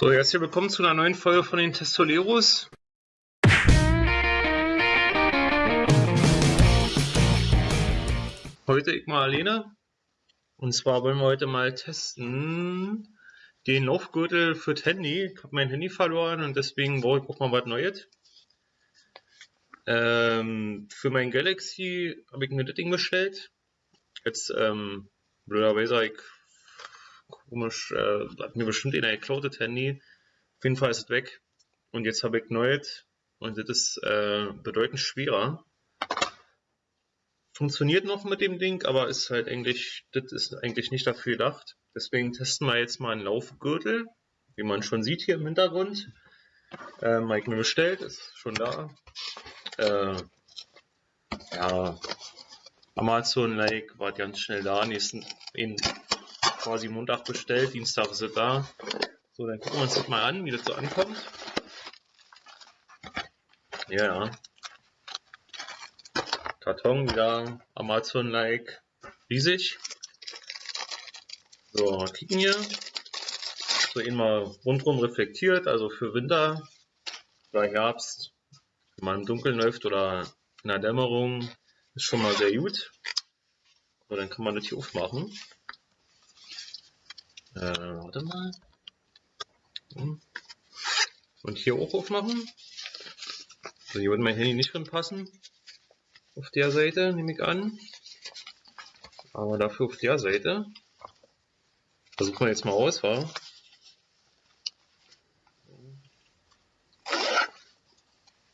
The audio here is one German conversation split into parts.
So, herzlich willkommen zu einer neuen Folge von den Testoleros. Heute ich mal alleine. Und zwar wollen wir heute mal testen den Laufgürtel für das Handy. Ich habe mein Handy verloren und deswegen brauche ich auch mal was Neues. Ähm, für mein Galaxy habe ich mir das Ding bestellt. Jetzt, ähm, blöderweise ich komisch, äh, hat mir bestimmt in geklaut, das Handy. Auf jeden Fall ist es weg. Und jetzt habe ich neues und das ist äh, bedeutend schwerer. Funktioniert noch mit dem Ding, aber ist halt eigentlich, das ist eigentlich nicht dafür gedacht. Deswegen testen wir jetzt mal einen Laufgürtel, wie man schon sieht hier im Hintergrund. Äh, Mike mir bestellt, ist schon da. Äh, ja, Amazon-like war ganz schnell da. Nächsten, in, quasi Montag bestellt, Dienstag ist es da. So, dann gucken wir uns das mal an, wie das so ankommt. Ja, Karton wieder Amazon-like riesig. So, kicken hier. So immer rundherum reflektiert, also für Winter oder Herbst, wenn man im Dunkeln läuft oder in der Dämmerung, ist schon mal sehr gut. So, dann kann man das hier aufmachen. Äh, warte mal. Und hier auch aufmachen. Also hier würde mein Handy nicht drin passen. Auf der Seite nehme ich an. Aber dafür auf der Seite. Versuchen wir jetzt mal aus, wa?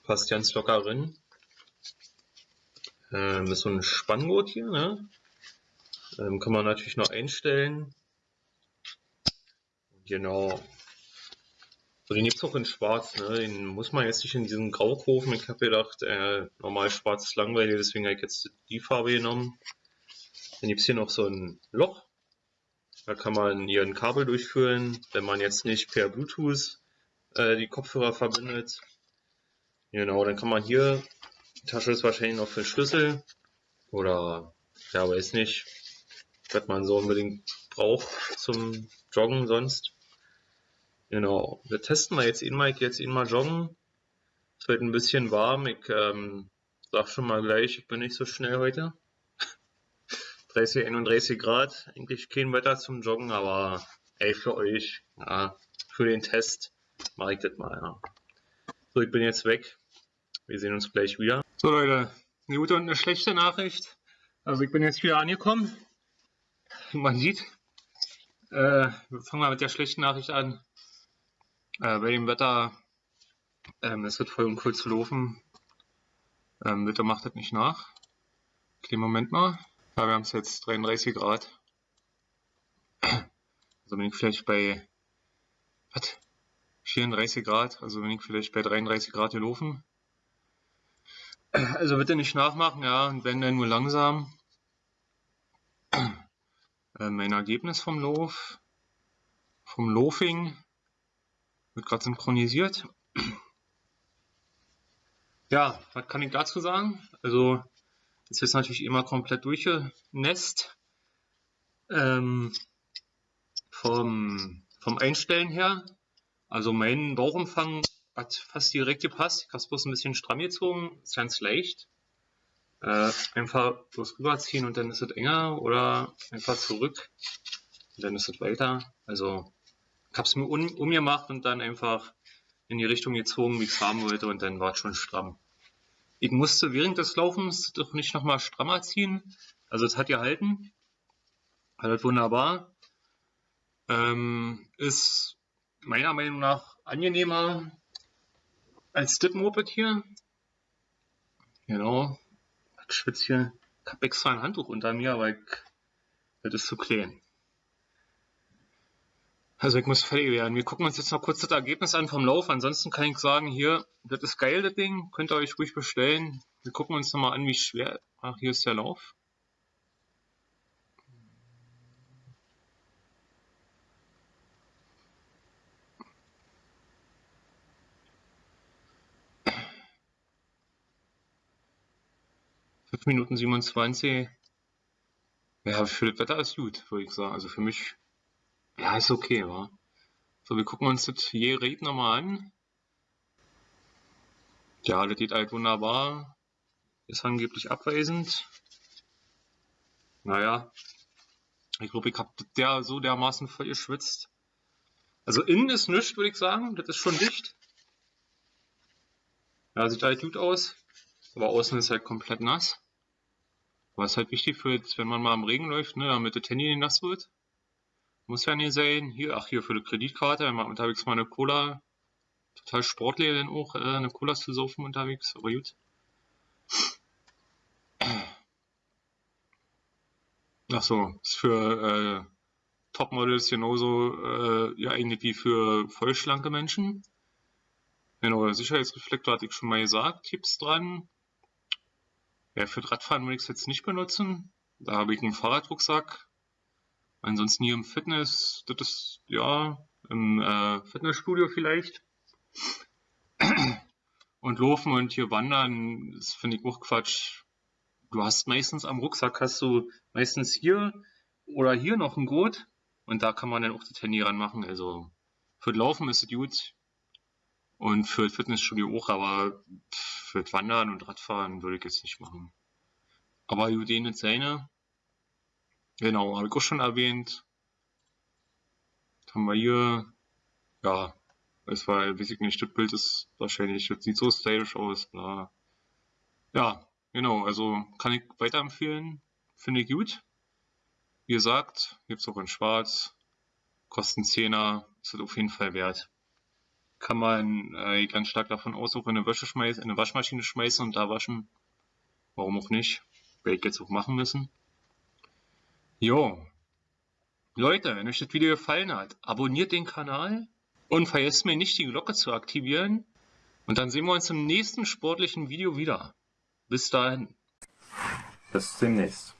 Passt ganz locker drin. Ähm, ist so ein Spanngurt hier, ne? Ähm, kann man natürlich noch einstellen. Genau. So, den gibt es auch in schwarz, ne? Den muss man jetzt nicht in diesem Grau kaufen. Ich habe gedacht, äh, normal schwarz ist langweilig, deswegen habe ich jetzt die Farbe genommen. Dann gibt es hier noch so ein Loch. Da kann man hier ein Kabel durchführen, wenn man jetzt nicht per Bluetooth äh, die Kopfhörer verbindet. Genau, dann kann man hier, die Tasche ist wahrscheinlich noch für Schlüssel oder ja, weiß nicht, was man so unbedingt braucht zum Joggen sonst. Genau, wir testen mal jetzt ihn mal, jetzt ihn mal joggen. Es wird ein bisschen warm, ich ähm, sag schon mal gleich, ich bin nicht so schnell heute. 30, 31 Grad, eigentlich kein Wetter zum Joggen, aber ey, für euch, ja, für den Test mache ich das mal, ja. So, ich bin jetzt weg. Wir sehen uns gleich wieder. So Leute, eine gute und eine schlechte Nachricht. Also ich bin jetzt wieder angekommen. Man sieht. Äh, wir fangen mal mit der schlechten Nachricht an. Äh, bei dem Wetter, ähm, es wird voll uncool zu laufen. Ähm, Wetter macht das nicht nach. Okay, Moment mal. Ja, wir haben es jetzt 33 Grad. Also bin ich vielleicht bei was? 34 Grad, also bin ich vielleicht bei 33 Grad gelaufen. Also bitte nicht nachmachen, ja, und wenn dann nur langsam. Äh, mein Ergebnis vom Lauf, vom Loafing, wird gerade synchronisiert. Ja, was kann ich dazu sagen? Also, jetzt ist natürlich immer komplett durchgenässt. Ähm, vom, vom Einstellen her. Also mein Bauchumfang hat fast direkt gepasst. Ich habe es bloß ein bisschen stramm gezogen. Ist ganz leicht. Äh, einfach bloß rüberziehen und dann ist es enger oder einfach zurück und dann ist es weiter. Also habe es mir um, umgemacht und dann einfach in die Richtung gezogen, wie ich es haben wollte und dann war es schon stramm. Ich musste während des Laufens doch nicht nochmal strammer ziehen. Also es hat gehalten. Halt wunderbar. Ähm, ist meiner Meinung nach angenehmer als das Moped hier. Genau. Ich schwitze hier. Ich habe extra ein Handtuch unter mir, aber ich, das ist zu klein. Also ich muss fertig werden. Wir gucken uns jetzt noch kurz das Ergebnis an vom Lauf. Ansonsten kann ich sagen, hier, das ist geil, das Ding. Könnt ihr euch ruhig bestellen. Wir gucken uns nochmal an, wie schwer... Ach, hier ist der Lauf. Minuten 27. Ja, für das Wetter ist gut, würde ich sagen. Also für mich ja, ist okay, wa? So, wir gucken uns das Gerät nochmal an. Ja, das geht halt wunderbar. Ist angeblich abweisend. Naja, ich glaube, ich habe der so dermaßen voll geschwitzt. Also innen ist nichts, würde ich sagen. Das ist schon dicht. Ja, sieht halt gut aus. Aber außen ist halt komplett nass. Was halt wichtig für jetzt, wenn man mal im Regen läuft, ne, damit das Handy nicht nass wird. Muss ja nicht sein. Hier, ach hier für die Kreditkarte, wenn man unterwegs mal eine Cola, total sportlich dann auch, äh, eine Cola zu saufen unterwegs, aber gut. Ach so, ist für äh, Topmodels genauso äh, ja eigentlich wie für vollschlanke Menschen. Genau, Sicherheitsreflektor hatte ich schon mal gesagt, Tipps dran. Ja, für Radfahren würde ich es jetzt nicht benutzen. Da habe ich einen Fahrradrucksack. Ansonsten hier im Fitness, das ist ja im äh, Fitnessstudio vielleicht. Und laufen und hier wandern, das finde ich auch Quatsch. Du hast meistens am Rucksack hast du meistens hier oder hier noch ein Gurt und da kann man dann auch das Handy ranmachen. Also für das Laufen ist es gut und für das Fitnessstudio auch, aber für das Wandern und Radfahren würde ich jetzt nicht machen. Aber gut, den jetzt seine. Genau, habe ich auch schon erwähnt. Was haben wir hier, ja, es war, weiß ich nicht, das Bild ist wahrscheinlich, das sieht so stylisch aus, bla. Ja, genau, also kann ich weiterempfehlen, finde ich gut. Wie gesagt, gibt's auch in schwarz, kosten 10er, ist das auf jeden Fall wert. Kann man äh, ganz stark davon aus, auch in eine Wäsche schmeißen, in eine Waschmaschine schmeißen und da waschen. Warum auch nicht? Werde ich jetzt auch machen müssen. Jo. Leute, wenn euch das Video gefallen hat, abonniert den Kanal und vergesst mir nicht, die Glocke zu aktivieren. Und dann sehen wir uns im nächsten sportlichen Video wieder. Bis dahin. Bis demnächst.